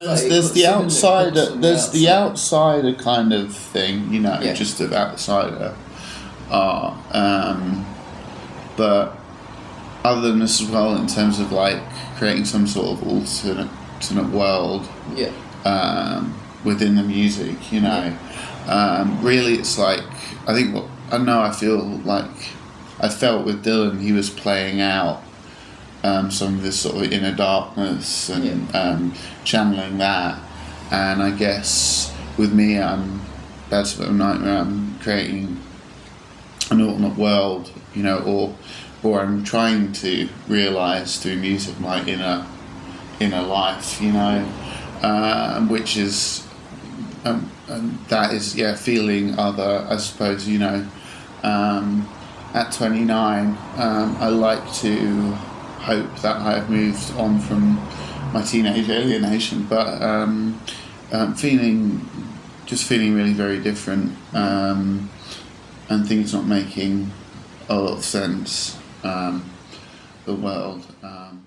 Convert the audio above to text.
There's, Like, there's the outsider. the There's the outsider kind of thing, you know, Yeah. just of outsider art. Um, but other than this as well, in terms of like creating some sort of alternate, alternate world Yeah. um, within the music, you know. Um, really, it's like I think what I know. I feel like I felt with Dylan, he was playing out um, some of this sort of inner darkness and um, channeling that. And I guess with me, I'm that's a nightmare. I'm creating an alternate world, you know, or or I'm trying to realize through music my inner inner life, you know, um, which is um, and that is yeah feeling other. I suppose you know. Um, at 29, um, I like to hope that I have moved on from my teenage alienation, but um, um, feeling just feeling really very different, um, and things not making a lot of sense. Um, the world. Um,